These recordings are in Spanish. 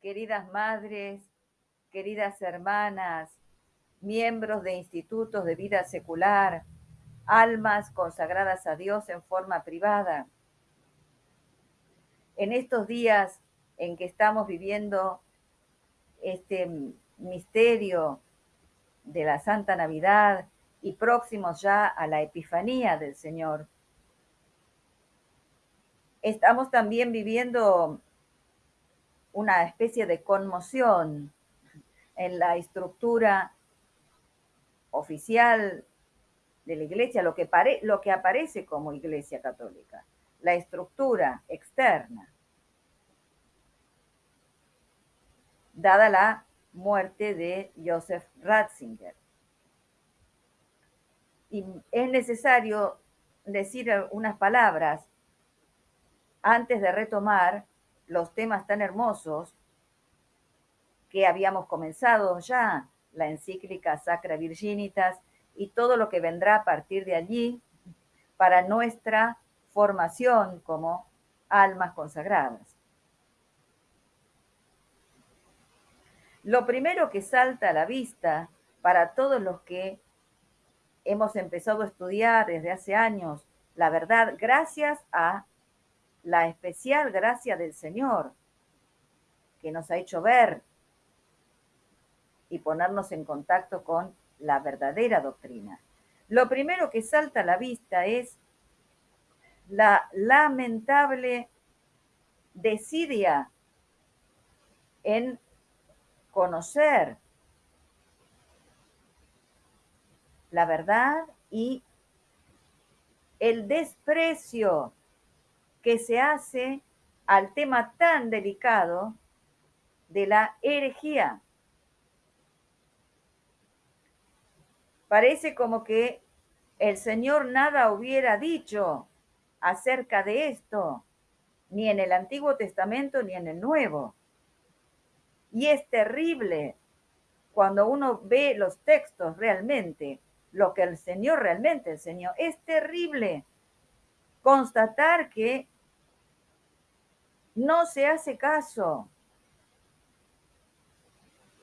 queridas madres, queridas hermanas, miembros de institutos de vida secular, almas consagradas a Dios en forma privada. En estos días en que estamos viviendo este misterio de la Santa Navidad y próximos ya a la Epifanía del Señor, estamos también viviendo una especie de conmoción en la estructura oficial de la iglesia, lo que, aparece como iglesia católica, la estructura externa, dada la muerte de Joseph Ratzinger. Y es necesario decir unas palabras antes de retomar los temas tan hermosos que habíamos comenzado ya, la encíclica Sacra Virginitas y todo lo que vendrá a partir de allí para nuestra formación como almas consagradas. Lo primero que salta a la vista para todos los que hemos empezado a estudiar desde hace años la verdad, gracias a la especial gracia del Señor, que nos ha hecho ver y ponernos en contacto con la verdadera doctrina. Lo primero que salta a la vista es la lamentable desidia en conocer la verdad y el desprecio que se hace al tema tan delicado de la herejía. Parece como que el Señor nada hubiera dicho acerca de esto, ni en el Antiguo Testamento ni en el Nuevo. Y es terrible cuando uno ve los textos realmente, lo que el Señor realmente enseñó. Es terrible constatar que no se hace caso,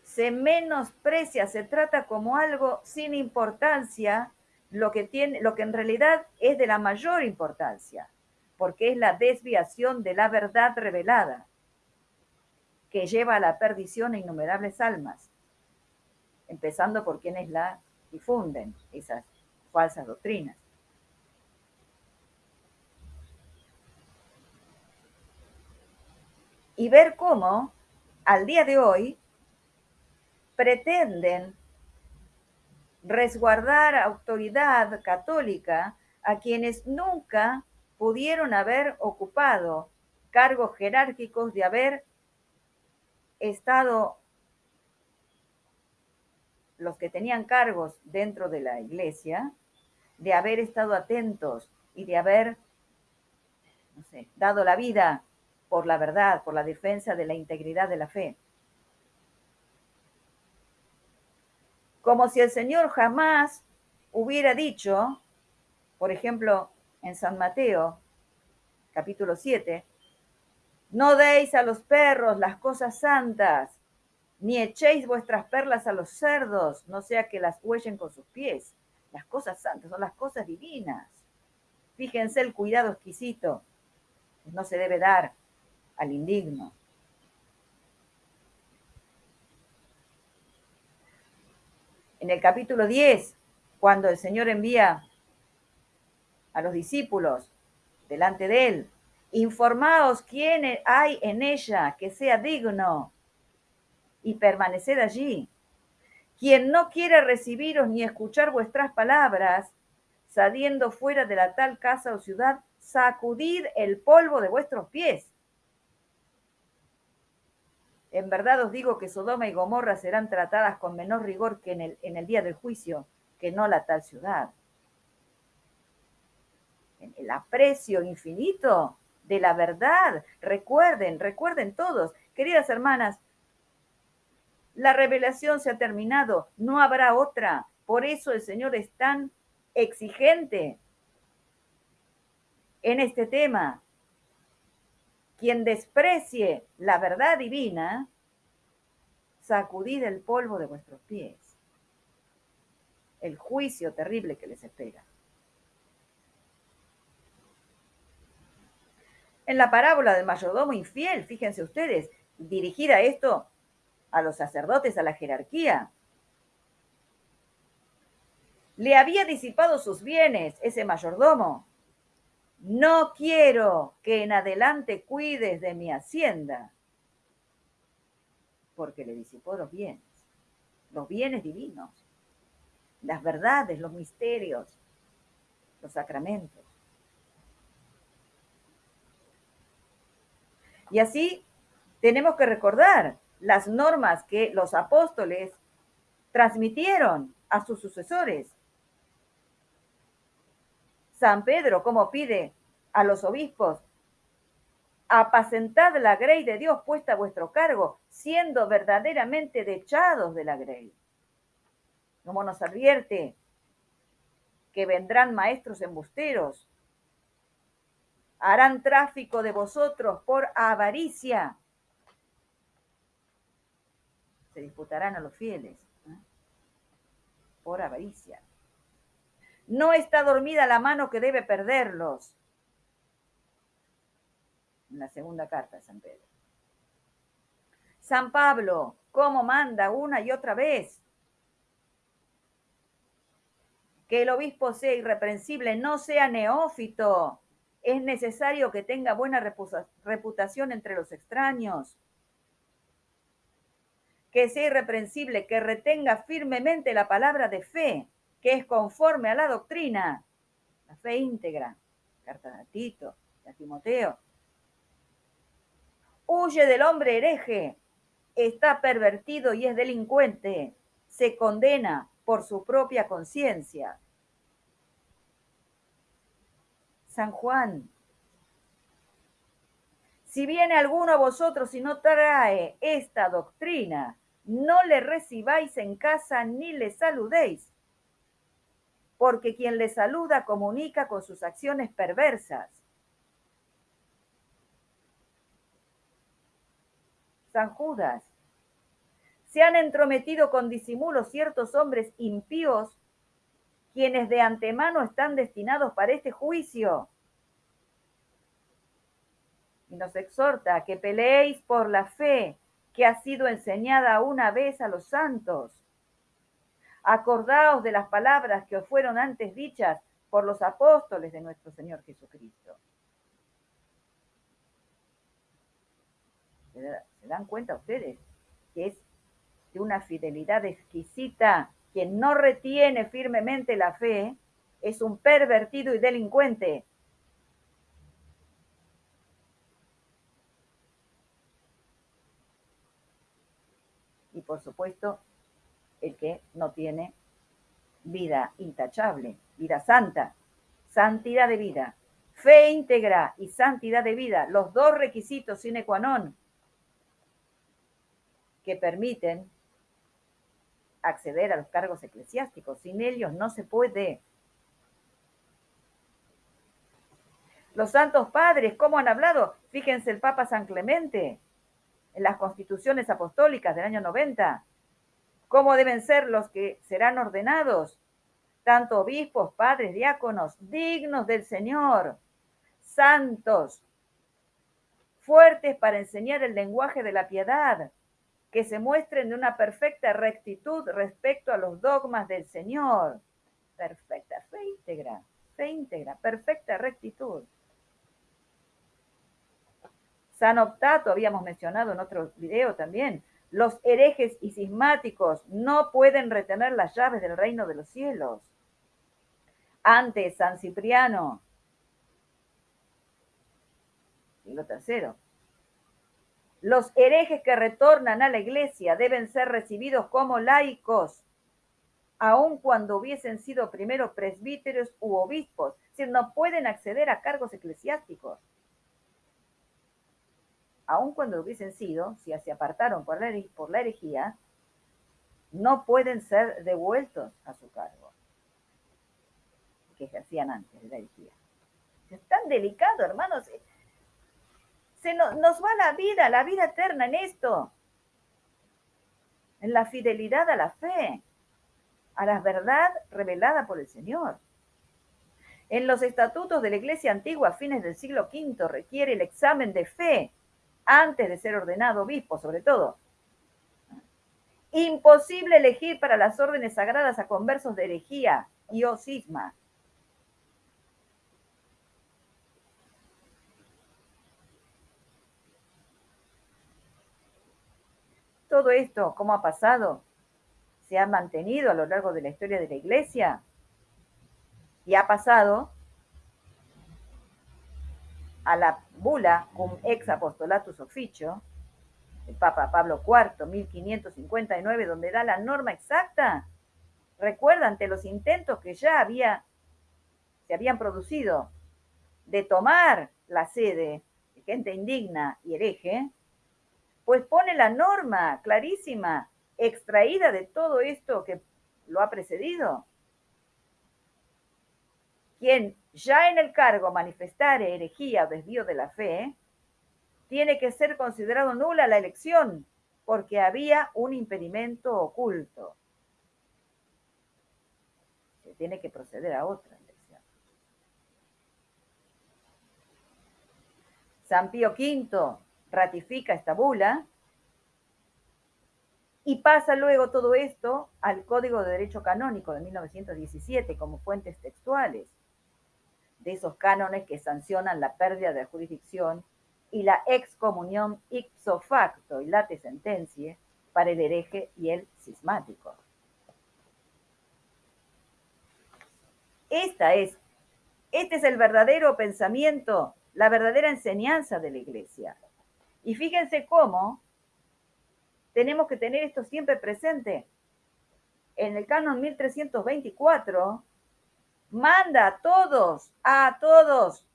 se menosprecia, se trata como algo sin importancia lo que tiene, lo que en realidad es de la mayor importancia, porque es la desviación de la verdad revelada que lleva a la perdición a innumerables almas, empezando por quienes la difunden, esas falsas doctrinas. Y ver cómo al día de hoy pretenden resguardar autoridad católica a quienes nunca pudieron haber ocupado cargos jerárquicos de haber estado los que tenían cargos dentro de la iglesia, de haber estado atentos y de haber, dado la vida por la verdad, por la defensa de la integridad de la fe. Como si el Señor jamás hubiera dicho, por ejemplo, en San Mateo, capítulo 7, no deis a los perros las cosas santas, ni echéis vuestras perlas a los cerdos, no sea que las huellen con sus pies. Las cosas santas son las cosas divinas. Fíjense el cuidado exquisito. No se debe dar al indigno. En el capítulo 10, cuando el Señor envía a los discípulos delante de él, informaos quién hay en ella que sea digno y permaneced allí. Quien no quiere recibiros ni escuchar vuestras palabras, saliendo fuera de la tal casa o ciudad, sacudid el polvo de vuestros pies en verdad os digo que Sodoma y Gomorra serán tratadas con menor rigor que en el, día del juicio, que no la tal ciudad. En el aprecio infinito de la verdad. Recuerden, recuerden todos, queridas hermanas, la revelación se ha terminado, no habrá otra. Por eso el Señor es tan exigente en este tema, quien desprecie la verdad divina sacudid el polvo de vuestros pies. El juicio terrible que les espera. En la parábola del mayordomo infiel, fíjense ustedes, dirigida esto a los sacerdotes, a la jerarquía. Le había disipado sus bienes ese mayordomo. No quiero que en adelante cuides de mi hacienda, porque le disipó los bienes, los bienes divinos, las verdades, los misterios, los sacramentos. Y así tenemos que recordar las normas que los apóstoles transmitieron a sus sucesores. San Pedro, como pide a los obispos, apacentad la grey de Dios puesta a vuestro cargo, siendo verdaderamente dechados de la grey. Como nos advierte que vendrán maestros embusteros, harán tráfico de vosotros por avaricia, se disputarán a los fieles por avaricia. No está dormida la mano que debe perderlos. En la segunda carta de San Pedro. San Pablo, ¿cómo manda una y otra vez? Que el obispo sea irreprensible, no sea neófito. Es necesario que tenga buena reputación entre los extraños que sea irreprensible, que retenga firmemente la palabra de fe, que es conforme a la doctrina, la fe íntegra, carta de Tito, de Timoteo. Huye del hombre hereje, está pervertido y es delincuente, se condena por su propia conciencia. San Juan, si viene alguno a vosotros y no trae esta doctrina, no le recibáis en casa ni le saludéis, porque quien le saluda comunica con sus acciones perversas. San Judas, se han entrometido con disimulo ciertos hombres impíos, quienes de antemano están destinados para este juicio. Y nos exhorta que peleéis por la fe que ha sido enseñada una vez a los santos. Acordaos de las palabras que os fueron antes dichas por los apóstoles de nuestro Señor Jesucristo. ¿Se dan cuenta ustedes que es de una fidelidad exquisita? Quien no retiene firmemente la fe es un pervertido y delincuente y por supuesto el que no tiene vida intachable, vida santa, santidad de vida, fe íntegra y santidad de vida, los dos requisitos sine qua non que permiten acceder a los cargos eclesiásticos. Sin ellos no se puede. Los santos padres, ¿cómo han hablado? Fíjense el Papa San Clemente, en las constituciones apostólicas del año 90, cómo deben ser los que serán ordenados, tanto obispos, padres, diáconos, dignos del Señor, santos, fuertes para enseñar el lenguaje de la piedad, que se muestren de una perfecta rectitud respecto a los dogmas del Señor. Perfecta, fe íntegra, fe íntegra, perfecta rectitud. San Optato, habíamos mencionado en otro video también, los herejes y cismáticos no pueden retener las llaves del reino de los cielos. Antes, San Cipriano, siglo tercero, los herejes que retornan a la iglesia deben ser recibidos como laicos, aun cuando hubiesen sido primero presbíteros u obispos, decir, no pueden acceder a cargos eclesiásticos aun cuando hubiesen sido, si se apartaron por la, por la herejía, no pueden ser devueltos a su cargo que ejercían antes de la herejía. Es tan delicado, hermanos. Se nos, nos va la vida, la vida eterna en esto. en la fidelidad a la fe, a la verdad revelada por el Señor. En los estatutos de la Iglesia antigua a fines del siglo V requiere el examen de fe antes de ser ordenado obispo, sobre todo. Imposible elegir para las órdenes sagradas a conversos de herejía y o cisma. Todo esto, ¿cómo ha pasado? Se ha mantenido a lo largo de la historia de la Iglesia y ha pasado a la bula cum ex apostolatus officio, el Papa Pablo IV, 1559, donde da la norma exacta. Recuerda, ante los intentos que ya había, se habían producido de tomar la sede de gente indigna y hereje, pues pone la norma clarísima, extraída de todo esto que lo ha precedido. Quien ya en el cargo manifestare herejía o desvío de la fe, tiene que ser considerado nula la elección porque había un impedimento oculto. Se tiene que proceder a otra elección. San Pío V ratifica esta bula y pasa luego todo esto al Código de Derecho Canónico de 1917 como fuentes textuales de esos cánones que sancionan la pérdida de jurisdicción y la excomunión ipso facto y late sentencia para el hereje y el cismático. Esta es, este es el verdadero pensamiento, la verdadera enseñanza de la iglesia. Y fíjense cómo tenemos que tener esto siempre presente. En el canon 1324 manda a todos, a todos,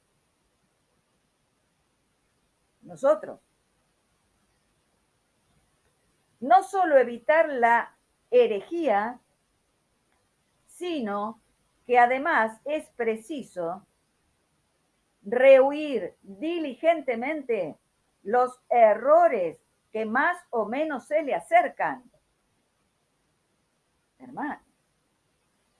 nosotros, no solo evitar la herejía, sino que además es preciso rehuir diligentemente los errores que más o menos se le acercan. Hermano,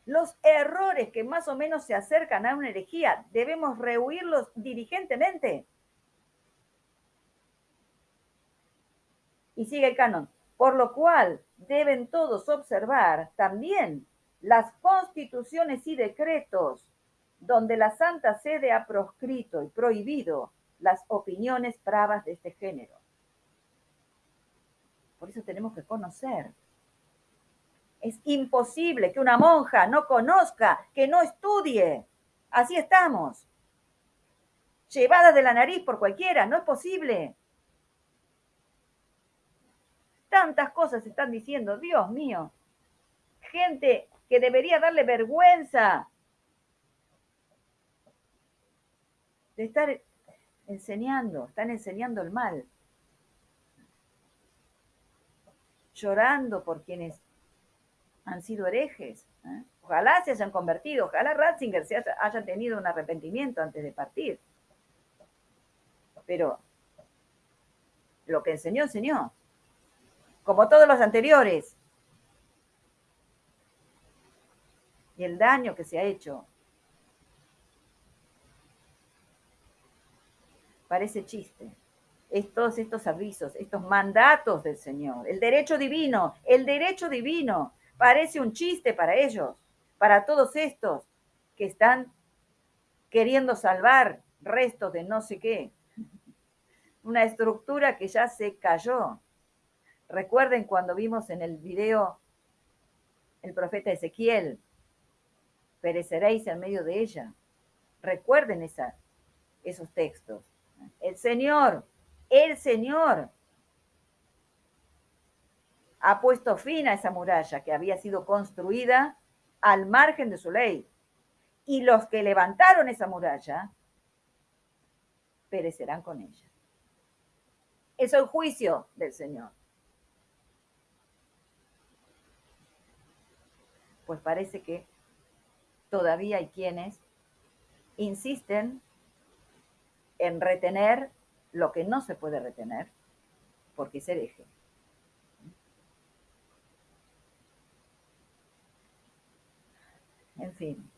los errores que más o menos se acercan a una herejía debemos rehuirlos diligentemente. Y sigue el canon. Por lo cual deben todos observar también las constituciones y decretos donde la Santa Sede ha proscrito y prohibido las opiniones bravas de este género. Por eso tenemos que conocer es imposible que una monja no conozca, que no estudie. Así estamos. Llevada de la nariz por cualquiera, no es posible. Tantas cosas están diciendo, Dios mío. Gente que debería darle vergüenza de estar enseñando, están enseñando el mal. Llorando por quienes han sido herejes. ¿eh? Ojalá se hayan convertido, ojalá Ratzinger se haya, tenido un arrepentimiento antes de partir. Pero lo que enseñó, enseñó. Como todos los anteriores. Y el daño que se ha hecho. Parece chiste. todos estos avisos, estos mandatos del Señor, el derecho divino, el derecho divino Parece un chiste para ellos, para todos estos que están queriendo salvar restos de no sé qué. Una estructura que ya se cayó. Recuerden cuando vimos en el video el profeta Ezequiel, pereceréis en medio de ella. Recuerden esa, esos textos. El Señor, el Señor ha puesto fin a esa muralla que había sido construida al margen de su ley. Y los que levantaron esa muralla perecerán con ella. Es el juicio del Señor. Pues parece que todavía hay quienes insisten en retener lo que no se puede retener, porque es hereje. En fin,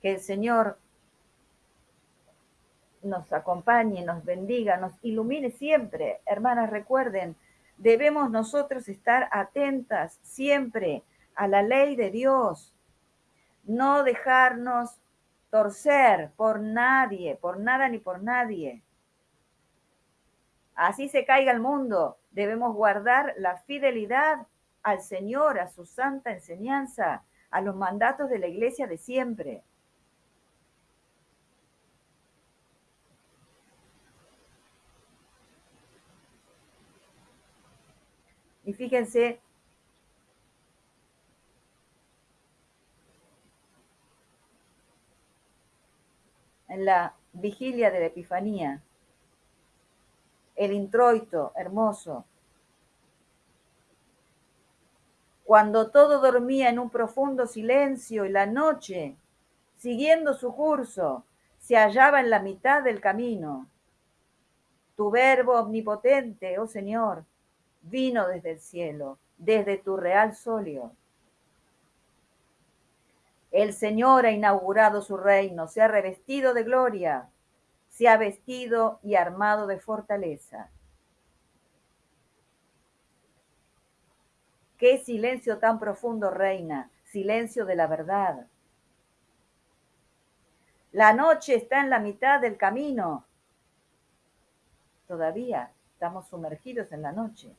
que el Señor nos acompañe, nos bendiga, nos ilumine siempre. Hermanas, recuerden, debemos nosotros estar atentas siempre a la ley de Dios, no dejarnos torcer por nadie, por nada ni por nadie. Así se caiga el mundo, debemos guardar la fidelidad al Señor, a su santa enseñanza, a los mandatos de la iglesia de siempre. Y fíjense, en la vigilia de la Epifanía, el introito hermoso, cuando todo dormía en un profundo silencio y la noche, siguiendo su curso, se hallaba en la mitad del camino. Tu verbo omnipotente, oh Señor, vino desde el cielo, desde tu real solio. El Señor ha inaugurado su reino, se ha revestido de gloria, se ha vestido y armado de fortaleza. Qué silencio tan profundo reina, silencio de la verdad. La noche está en la mitad del camino. Todavía estamos sumergidos en la noche.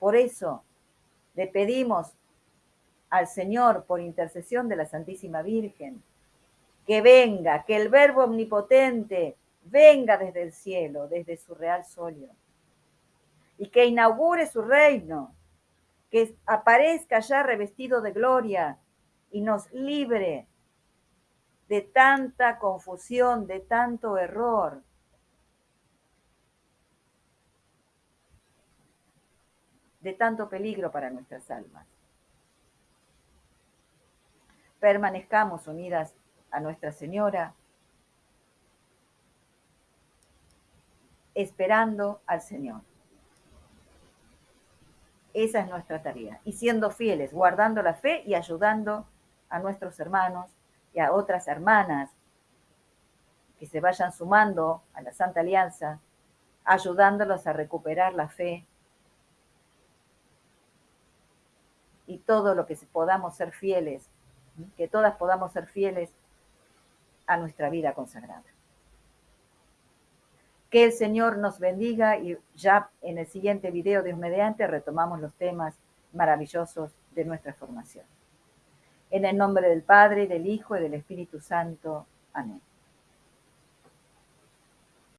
Por eso le pedimos al Señor, por intercesión de la Santísima Virgen, que venga, que el Verbo Omnipotente venga desde el cielo, desde su real solio, y que inaugure su reino, que aparezca ya revestido de gloria y nos libre de tanta confusión, de tanto error, de tanto peligro para nuestras almas. Permanezcamos unidas a Nuestra Señora, esperando al Señor. Esa es nuestra tarea. Y siendo fieles, guardando la fe y ayudando a nuestros hermanos y a otras hermanas que se vayan sumando a la Santa Alianza, ayudándolos a recuperar la fe y todo lo que podamos ser fieles, que todas podamos ser fieles a nuestra vida consagrada. Que el Señor nos bendiga y ya en el siguiente video de mediante retomamos los temas maravillosos de nuestra formación. En el nombre del Padre, del Hijo y del Espíritu Santo. Amén.